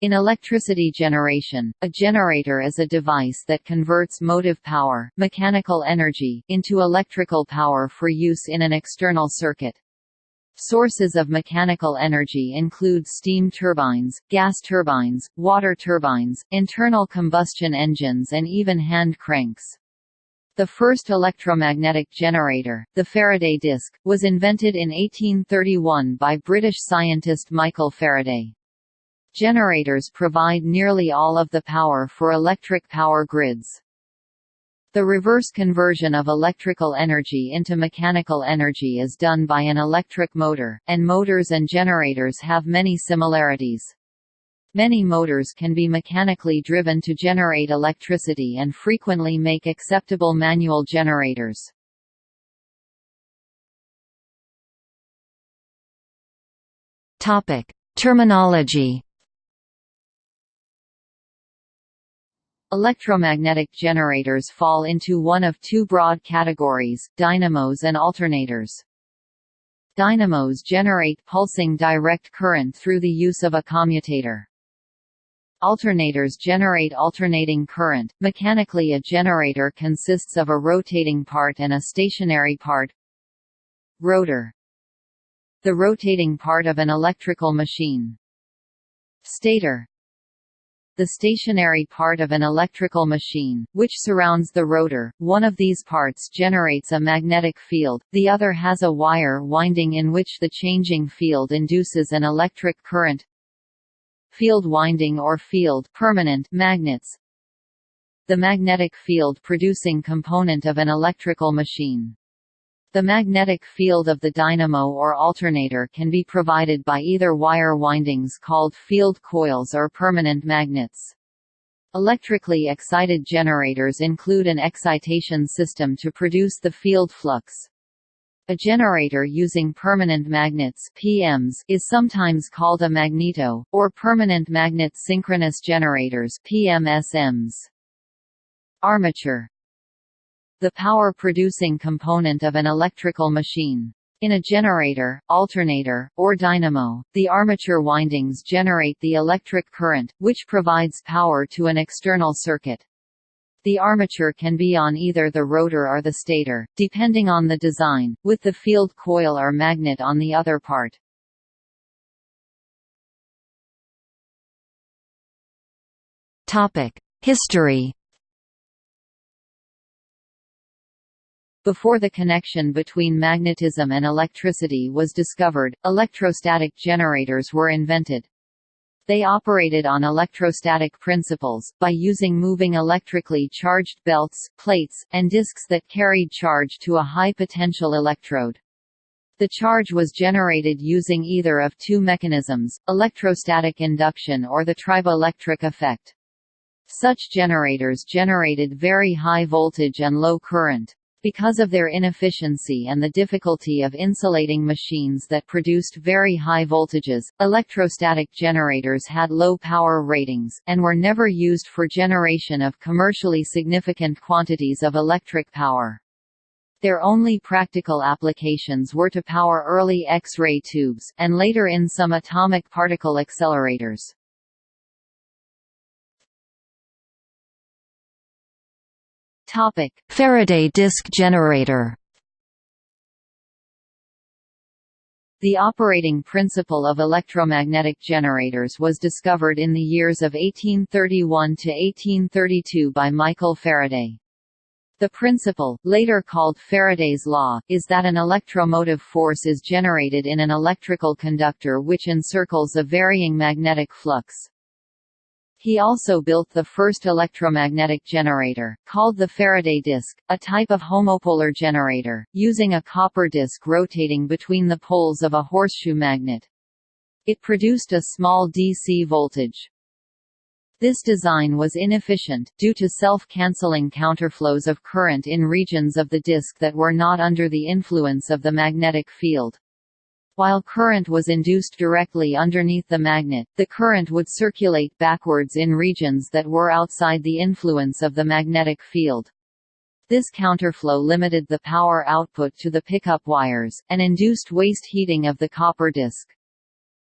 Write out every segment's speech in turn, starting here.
In electricity generation, a generator is a device that converts motive power, mechanical energy, into electrical power for use in an external circuit. Sources of mechanical energy include steam turbines, gas turbines, water turbines, internal combustion engines and even hand cranks. The first electromagnetic generator, the Faraday disc, was invented in 1831 by British scientist Michael Faraday. Generators provide nearly all of the power for electric power grids. The reverse conversion of electrical energy into mechanical energy is done by an electric motor, and motors and generators have many similarities. Many motors can be mechanically driven to generate electricity and frequently make acceptable manual generators. Terminology Electromagnetic generators fall into one of two broad categories, dynamos and alternators. Dynamos generate pulsing direct current through the use of a commutator. Alternators generate alternating current. Mechanically a generator consists of a rotating part and a stationary part. Rotor. The rotating part of an electrical machine. Stator the stationary part of an electrical machine, which surrounds the rotor. One of these parts generates a magnetic field, the other has a wire winding in which the changing field induces an electric current. Field winding or field permanent magnets. The magnetic field producing component of an electrical machine. The magnetic field of the dynamo or alternator can be provided by either wire windings called field coils or permanent magnets. Electrically excited generators include an excitation system to produce the field flux. A generator using permanent magnets PMs is sometimes called a magneto, or permanent magnet synchronous generators PMSMs. Armature the power-producing component of an electrical machine. In a generator, alternator, or dynamo, the armature windings generate the electric current, which provides power to an external circuit. The armature can be on either the rotor or the stator, depending on the design, with the field coil or magnet on the other part. History Before the connection between magnetism and electricity was discovered, electrostatic generators were invented. They operated on electrostatic principles, by using moving electrically charged belts, plates, and disks that carried charge to a high potential electrode. The charge was generated using either of two mechanisms, electrostatic induction or the triboelectric effect. Such generators generated very high voltage and low current. Because of their inefficiency and the difficulty of insulating machines that produced very high voltages, electrostatic generators had low power ratings, and were never used for generation of commercially significant quantities of electric power. Their only practical applications were to power early X-ray tubes, and later in some atomic particle accelerators. Topic: Faraday disk generator. The operating principle of electromagnetic generators was discovered in the years of 1831 to 1832 by Michael Faraday. The principle, later called Faraday's law, is that an electromotive force is generated in an electrical conductor which encircles a varying magnetic flux. He also built the first electromagnetic generator, called the Faraday disk, a type of homopolar generator, using a copper disk rotating between the poles of a horseshoe magnet. It produced a small DC voltage. This design was inefficient, due to self-canceling counterflows of current in regions of the disk that were not under the influence of the magnetic field. While current was induced directly underneath the magnet, the current would circulate backwards in regions that were outside the influence of the magnetic field. This counterflow limited the power output to the pickup wires, and induced waste heating of the copper disc.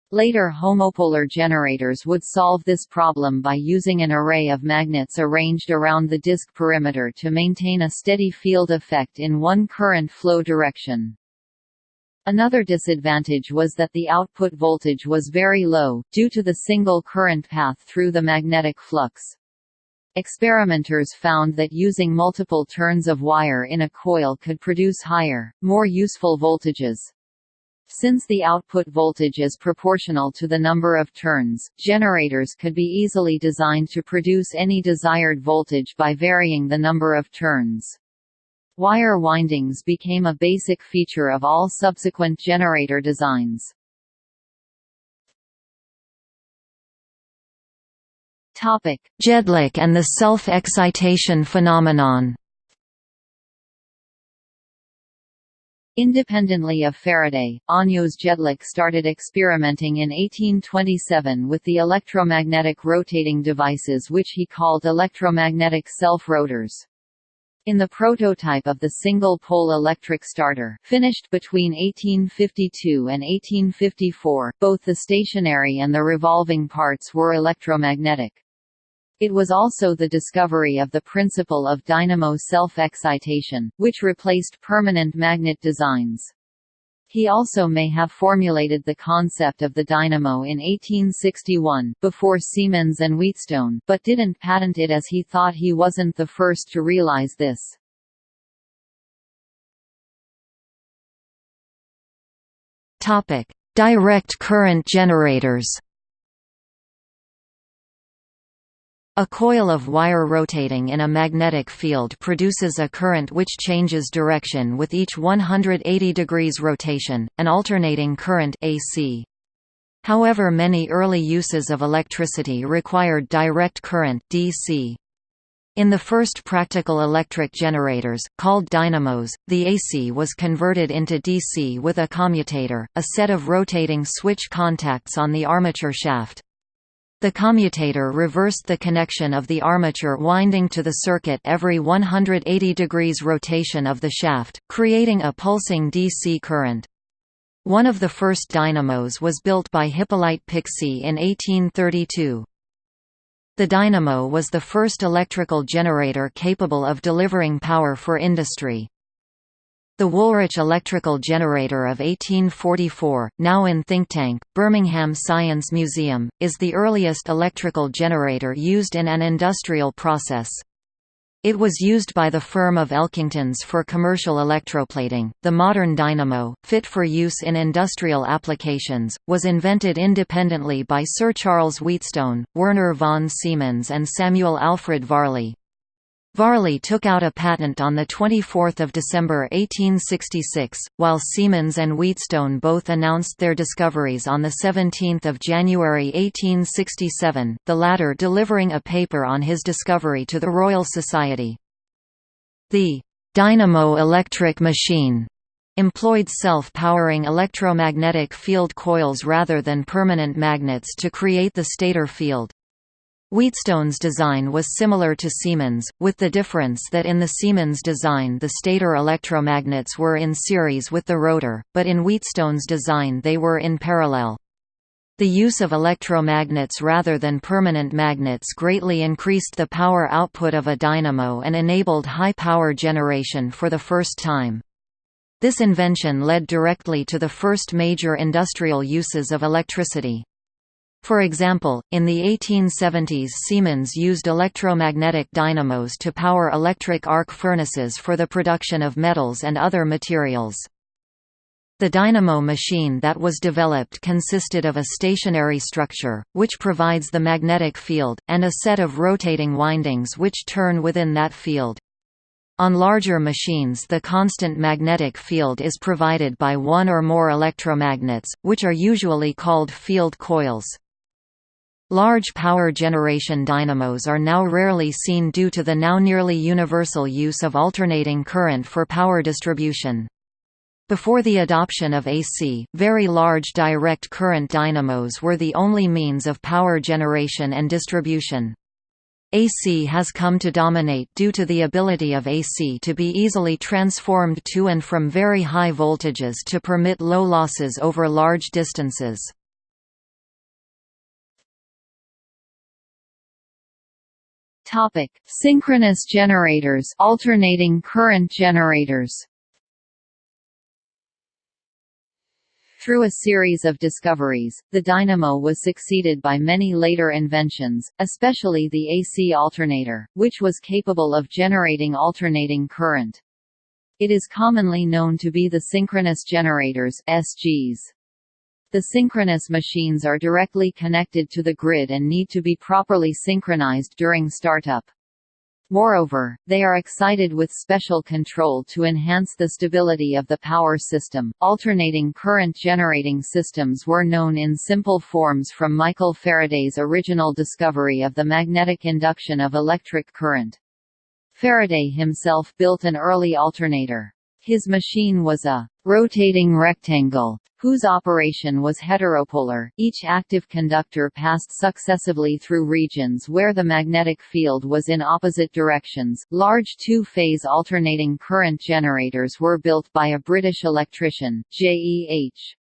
Later homopolar generators would solve this problem by using an array of magnets arranged around the disk perimeter to maintain a steady field effect in one current flow direction. Another disadvantage was that the output voltage was very low, due to the single current path through the magnetic flux. Experimenters found that using multiple turns of wire in a coil could produce higher, more useful voltages. Since the output voltage is proportional to the number of turns, generators could be easily designed to produce any desired voltage by varying the number of turns. Wire windings became a basic feature of all subsequent generator designs. Topic: Jedlik and the self-excitation phenomenon Independently of Faraday, Ányos Jedlik started experimenting in 1827 with the electromagnetic rotating devices which he called electromagnetic self-rotors. In the prototype of the single-pole electric starter finished between 1852 and 1854, both the stationary and the revolving parts were electromagnetic. It was also the discovery of the principle of dynamo self-excitation, which replaced permanent magnet designs. He also may have formulated the concept of the dynamo in 1861, before Siemens and Wheatstone, but didn't patent it as he thought he wasn't the first to realize this. Direct current generators A coil of wire rotating in a magnetic field produces a current which changes direction with each 180 degrees rotation, an alternating current AC. However many early uses of electricity required direct current DC. In the first practical electric generators, called dynamos, the AC was converted into DC with a commutator, a set of rotating switch contacts on the armature shaft. The commutator reversed the connection of the armature winding to the circuit every 180 degrees rotation of the shaft, creating a pulsing DC current. One of the first dynamos was built by Hippolyte Pixii in 1832. The dynamo was the first electrical generator capable of delivering power for industry. The Woolwich electrical generator of 1844, now in Thinktank, Birmingham Science Museum, is the earliest electrical generator used in an industrial process. It was used by the firm of Elkingtons for commercial electroplating. The modern dynamo, fit for use in industrial applications, was invented independently by Sir Charles Wheatstone, Werner von Siemens, and Samuel Alfred Varley. Varley took out a patent on 24 December 1866, while Siemens and Wheatstone both announced their discoveries on 17 January 1867, the latter delivering a paper on his discovery to the Royal Society. The «dynamo electric machine» employed self-powering electromagnetic field coils rather than permanent magnets to create the stator field. Wheatstone's design was similar to Siemens, with the difference that in the Siemens design the stator electromagnets were in series with the rotor, but in Wheatstone's design they were in parallel. The use of electromagnets rather than permanent magnets greatly increased the power output of a dynamo and enabled high power generation for the first time. This invention led directly to the first major industrial uses of electricity. For example, in the 1870s Siemens used electromagnetic dynamos to power electric arc furnaces for the production of metals and other materials. The dynamo machine that was developed consisted of a stationary structure, which provides the magnetic field, and a set of rotating windings which turn within that field. On larger machines the constant magnetic field is provided by one or more electromagnets, which are usually called field coils. Large power generation dynamos are now rarely seen due to the now nearly universal use of alternating current for power distribution. Before the adoption of AC, very large direct current dynamos were the only means of power generation and distribution. AC has come to dominate due to the ability of AC to be easily transformed to and from very high voltages to permit low losses over large distances. Topic: Synchronous generators, alternating current generators. Through a series of discoveries, the dynamo was succeeded by many later inventions, especially the AC alternator, which was capable of generating alternating current. It is commonly known to be the synchronous generators SGs. The synchronous machines are directly connected to the grid and need to be properly synchronized during startup. Moreover, they are excited with special control to enhance the stability of the power system. Alternating current generating systems were known in simple forms from Michael Faraday's original discovery of the magnetic induction of electric current. Faraday himself built an early alternator. His machine was a rotating rectangle, whose operation was heteropolar. Each active conductor passed successively through regions where the magnetic field was in opposite directions. Large two-phase alternating current generators were built by a British electrician, J. E. H.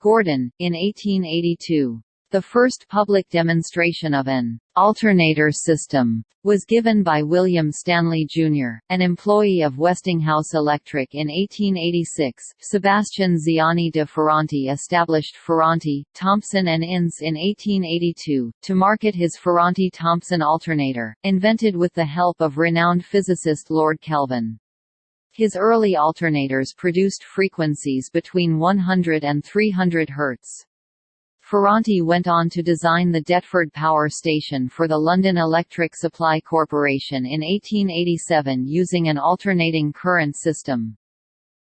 Gordon, in 1882. The first public demonstration of an alternator system was given by William Stanley Jr., an employee of Westinghouse Electric in 1886. Sebastian Ziani de Ferranti established Ferranti, Thompson and Ince in 1882, to market his Ferranti-Thompson alternator, invented with the help of renowned physicist Lord Kelvin. His early alternators produced frequencies between 100 and 300 Hz. Ferranti went on to design the Deptford Power Station for the London Electric Supply Corporation in 1887 using an alternating current system.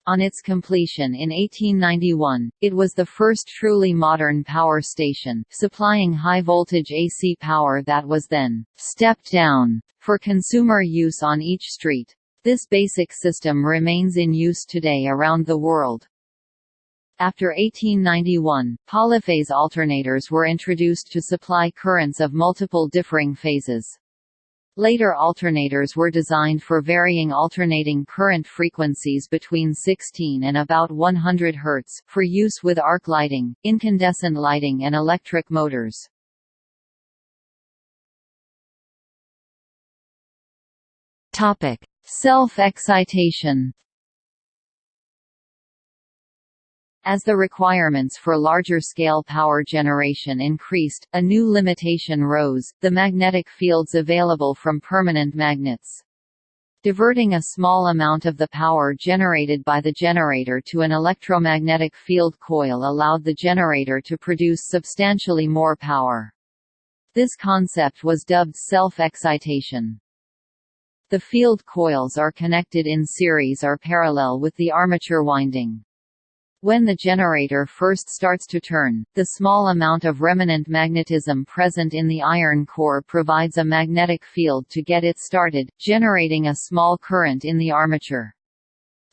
On its completion in 1891, it was the first truly modern power station, supplying high-voltage AC power that was then «stepped down» for consumer use on each street. This basic system remains in use today around the world. After 1891, polyphase alternators were introduced to supply currents of multiple differing phases. Later alternators were designed for varying alternating current frequencies between 16 and about 100 Hz, for use with arc lighting, incandescent lighting and electric motors. Self-excitation As the requirements for larger-scale power generation increased, a new limitation rose, the magnetic fields available from permanent magnets. Diverting a small amount of the power generated by the generator to an electromagnetic field coil allowed the generator to produce substantially more power. This concept was dubbed self-excitation. The field coils are connected in series or parallel with the armature winding. When the generator first starts to turn, the small amount of remnant magnetism present in the iron core provides a magnetic field to get it started, generating a small current in the armature.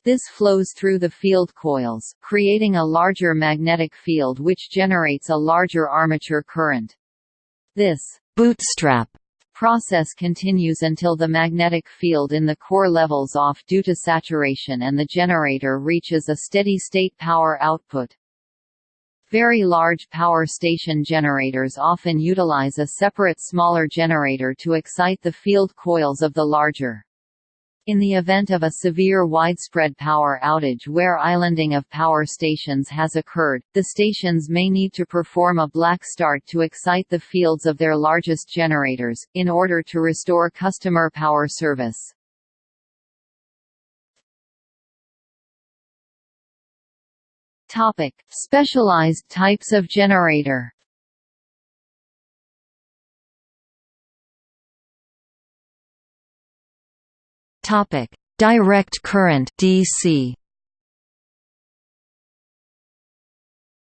This flows through the field coils, creating a larger magnetic field which generates a larger armature current. This bootstrap process continues until the magnetic field in the core levels off due to saturation and the generator reaches a steady-state power output. Very large power station generators often utilize a separate smaller generator to excite the field coils of the larger. In the event of a severe widespread power outage where islanding of power stations has occurred, the stations may need to perform a black start to excite the fields of their largest generators, in order to restore customer power service. Specialized types of generator Topic: Direct current (DC).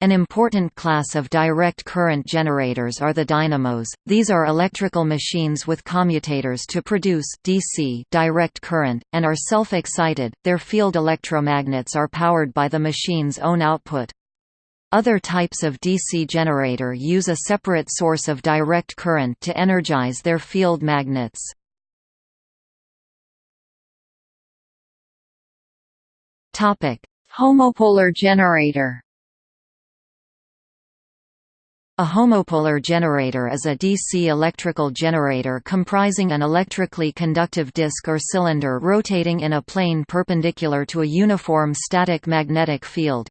An important class of direct current generators are the dynamos. These are electrical machines with commutators to produce DC direct current and are self-excited. Their field electromagnets are powered by the machine's own output. Other types of DC generator use a separate source of direct current to energize their field magnets. Topic: Homopolar generator. A homopolar generator is a DC electrical generator comprising an electrically conductive disk or cylinder rotating in a plane perpendicular to a uniform static magnetic field.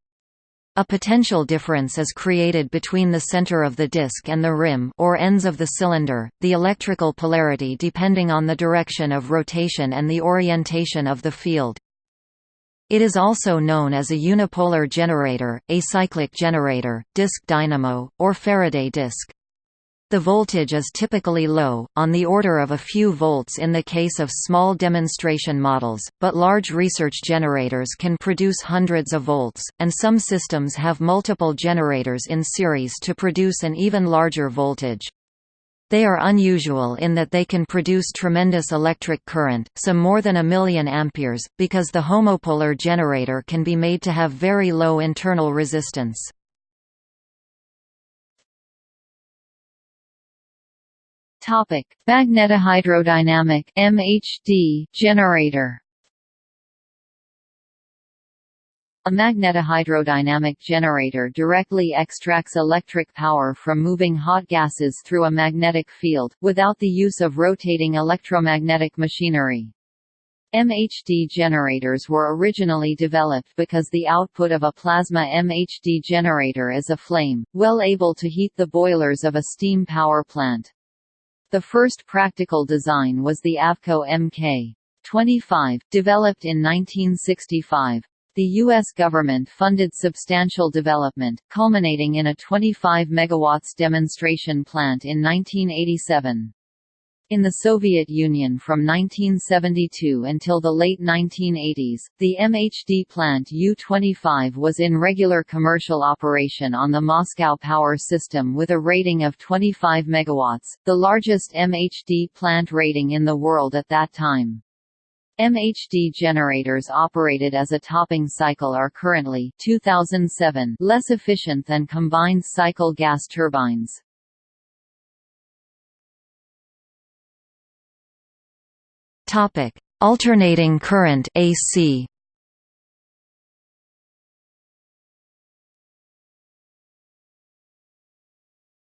A potential difference is created between the center of the disk and the rim or ends of the cylinder, the electrical polarity depending on the direction of rotation and the orientation of the field. It is also known as a unipolar generator, acyclic generator, disk dynamo, or Faraday disk. The voltage is typically low, on the order of a few volts in the case of small demonstration models, but large research generators can produce hundreds of volts, and some systems have multiple generators in series to produce an even larger voltage. They are unusual in that they can produce tremendous electric current, some more than a million amperes, because the homopolar generator can be made to have very low internal resistance. Topic: Magnetohydrodynamic (MHD) generator. A magnetohydrodynamic generator directly extracts electric power from moving hot gases through a magnetic field, without the use of rotating electromagnetic machinery. MHD generators were originally developed because the output of a plasma MHD generator is a flame, well able to heat the boilers of a steam power plant. The first practical design was the Avco Mk. 25, developed in 1965. The U.S. government funded substantial development, culminating in a 25 MW demonstration plant in 1987. In the Soviet Union from 1972 until the late 1980s, the MHD plant U-25 was in regular commercial operation on the Moscow power system with a rating of 25 MW, the largest MHD plant rating in the world at that time. MHD generators operated as a topping cycle are currently 2007 less efficient than combined cycle gas turbines. Topic: Alternating current AC.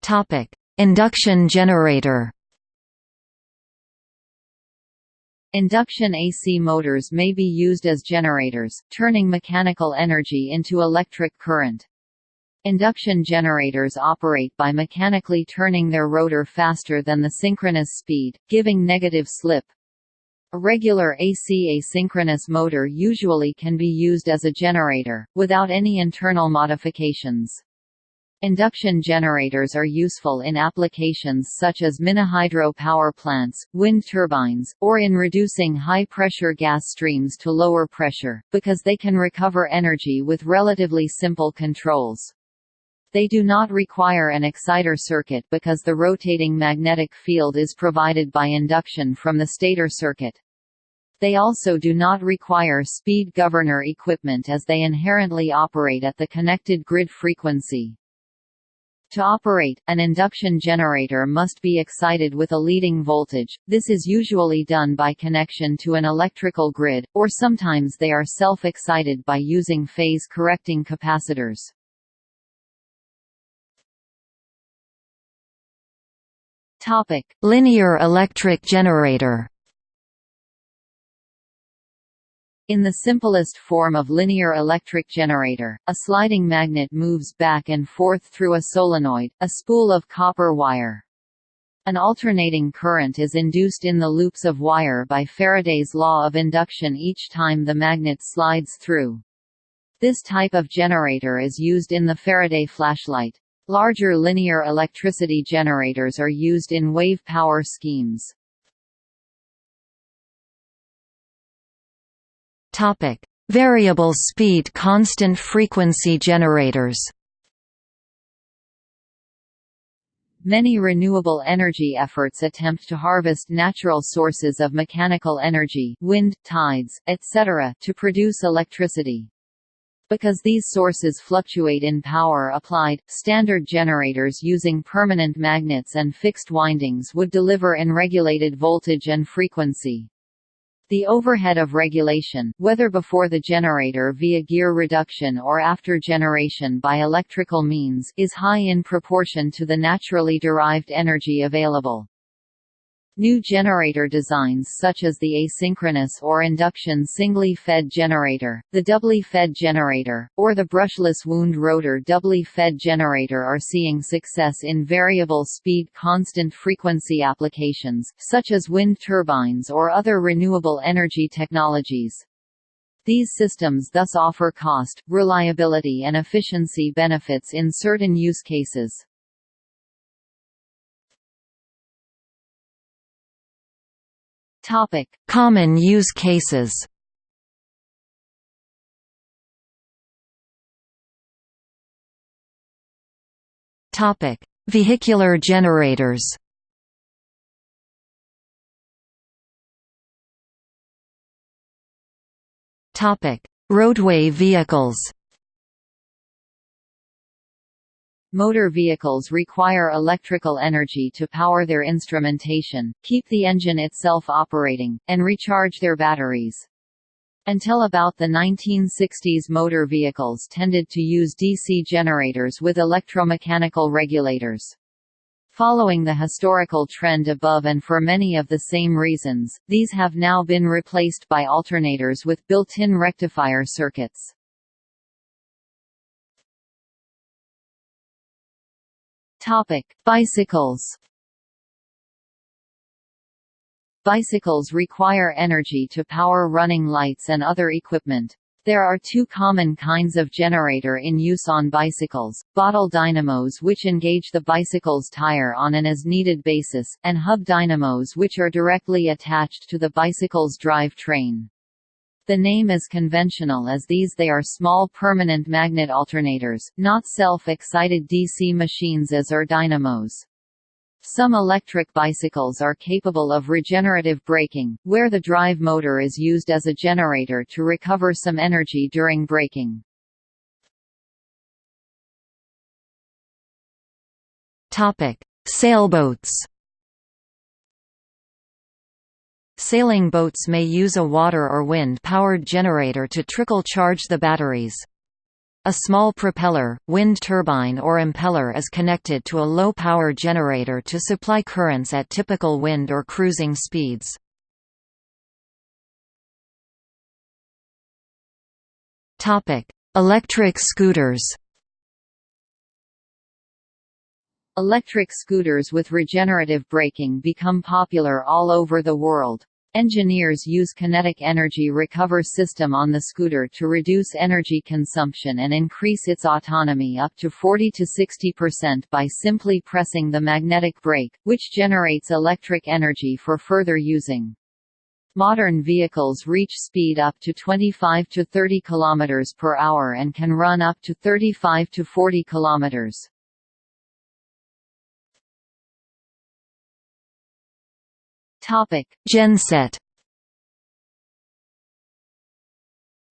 Topic: Induction generator. Induction AC motors may be used as generators, turning mechanical energy into electric current. Induction generators operate by mechanically turning their rotor faster than the synchronous speed, giving negative slip. A regular AC asynchronous motor usually can be used as a generator, without any internal modifications. Induction generators are useful in applications such as mini-hydro power plants, wind turbines, or in reducing high-pressure gas streams to lower pressure, because they can recover energy with relatively simple controls. They do not require an exciter circuit because the rotating magnetic field is provided by induction from the stator circuit. They also do not require speed governor equipment as they inherently operate at the connected grid frequency. To operate, an induction generator must be excited with a leading voltage, this is usually done by connection to an electrical grid, or sometimes they are self-excited by using phase-correcting capacitors. Linear electric generator In the simplest form of linear electric generator, a sliding magnet moves back and forth through a solenoid, a spool of copper wire. An alternating current is induced in the loops of wire by Faraday's law of induction each time the magnet slides through. This type of generator is used in the Faraday flashlight. Larger linear electricity generators are used in wave power schemes. Topic: Variable speed constant frequency generators. Many renewable energy efforts attempt to harvest natural sources of mechanical energy wind, tides, etc. to produce electricity. Because these sources fluctuate in power applied, standard generators using permanent magnets and fixed windings would deliver unregulated voltage and frequency. The overhead of regulation, whether before the generator via gear reduction or after generation by electrical means, is high in proportion to the naturally derived energy available. New generator designs such as the asynchronous or induction singly fed generator, the doubly fed generator, or the brushless wound rotor doubly fed generator are seeing success in variable speed constant frequency applications, such as wind turbines or other renewable energy technologies. These systems thus offer cost, reliability and efficiency benefits in certain use cases. Topic: Common use cases. Topic: Vehicular generators. Topic: Roadway vehicles. Motor vehicles require electrical energy to power their instrumentation, keep the engine itself operating, and recharge their batteries. Until about the 1960s motor vehicles tended to use DC generators with electromechanical regulators. Following the historical trend above and for many of the same reasons, these have now been replaced by alternators with built-in rectifier circuits. Topic: Bicycles. Bicycles require energy to power running lights and other equipment. There are two common kinds of generator in use on bicycles, bottle dynamos which engage the bicycle's tire on an as-needed basis, and hub dynamos which are directly attached to the bicycle's drive train. The name is conventional as these they are small permanent magnet alternators, not self-excited DC machines as are dynamos. Some electric bicycles are capable of regenerative braking, where the drive motor is used as a generator to recover some energy during braking. Sailboats Sailing boats may use a water or wind-powered generator to trickle charge the batteries. A small propeller, wind turbine or impeller is connected to a low-power generator to supply currents at typical wind or cruising speeds. Electric scooters Electric scooters with regenerative braking become popular all over the world. Engineers use kinetic energy recover system on the scooter to reduce energy consumption and increase its autonomy up to 40 to 60% by simply pressing the magnetic brake, which generates electric energy for further using. Modern vehicles reach speed up to 25 to 30 km per hour and can run up to 35 to 40 kilometers. Topic: Genset.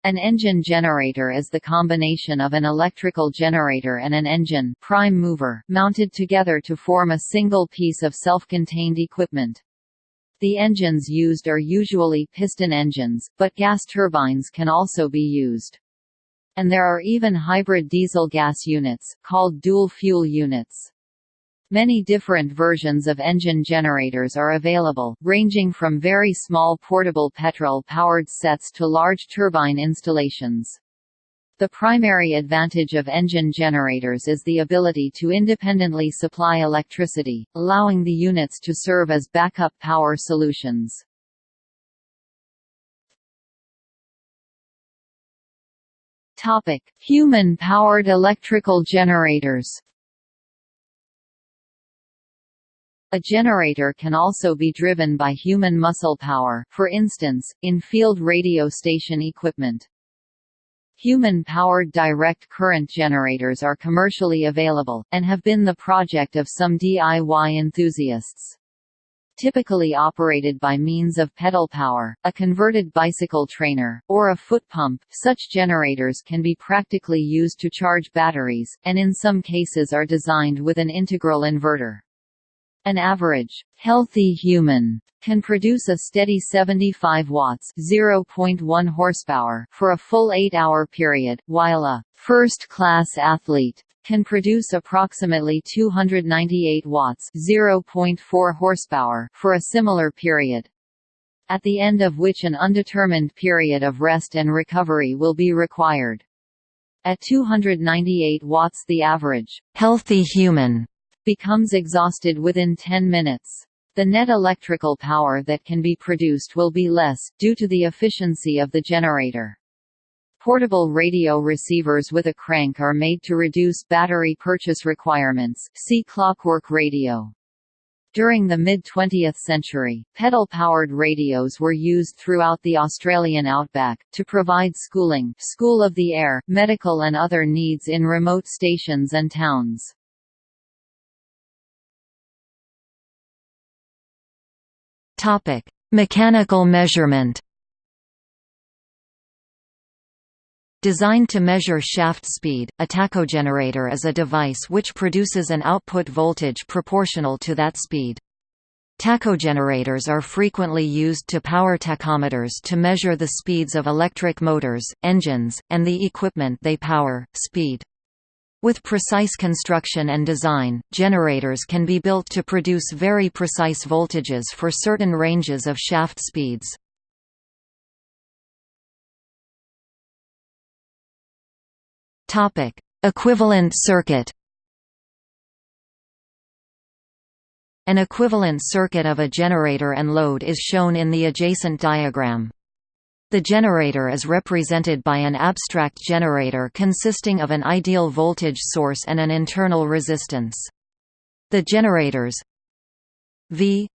An engine generator is the combination of an electrical generator and an engine prime mover mounted together to form a single piece of self-contained equipment. The engines used are usually piston engines, but gas turbines can also be used. And there are even hybrid diesel-gas units, called dual-fuel units. Many different versions of engine generators are available, ranging from very small portable petrol-powered sets to large turbine installations. The primary advantage of engine generators is the ability to independently supply electricity, allowing the units to serve as backup power solutions. Human-powered electrical generators A generator can also be driven by human muscle power, for instance, in field radio station equipment. Human-powered direct current generators are commercially available, and have been the project of some DIY enthusiasts. Typically operated by means of pedal power, a converted bicycle trainer, or a foot pump, such generators can be practically used to charge batteries, and in some cases are designed with an integral inverter. An average, healthy human can produce a steady 75 watts (0.1 horsepower) for a full 8-hour period, while a first-class athlete can produce approximately 298 watts (0.4 horsepower) for a similar period. At the end of which an undetermined period of rest and recovery will be required. At 298 watts the average healthy human becomes exhausted within 10 minutes. The net electrical power that can be produced will be less, due to the efficiency of the generator. Portable radio receivers with a crank are made to reduce battery purchase requirements see clockwork radio. During the mid-20th century, pedal-powered radios were used throughout the Australian outback, to provide schooling school of the air, medical and other needs in remote stations and towns. Topic: Mechanical measurement. Designed to measure shaft speed, a tachogenerator is a device which produces an output voltage proportional to that speed. Tachogenerators are frequently used to power tachometers to measure the speeds of electric motors, engines, and the equipment they power, speed. With precise construction and design, generators can be built to produce very precise voltages for certain ranges of shaft speeds. Equivalent circuit. An equivalent circuit of a generator and load is shown in the adjacent diagram. The generator is represented by an abstract generator consisting of an ideal voltage source and an internal resistance. The generators V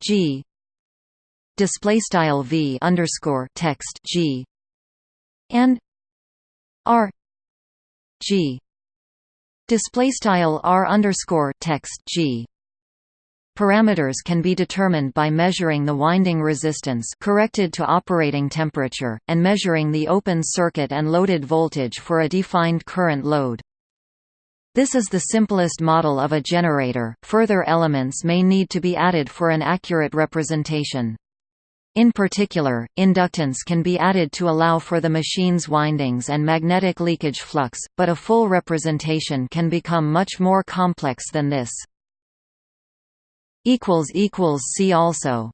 G display style V underscore text G and R G display style R underscore text G Parameters can be determined by measuring the winding resistance corrected to operating temperature, and measuring the open circuit and loaded voltage for a defined current load. This is the simplest model of a generator, further elements may need to be added for an accurate representation. In particular, inductance can be added to allow for the machine's windings and magnetic leakage flux, but a full representation can become much more complex than this. See also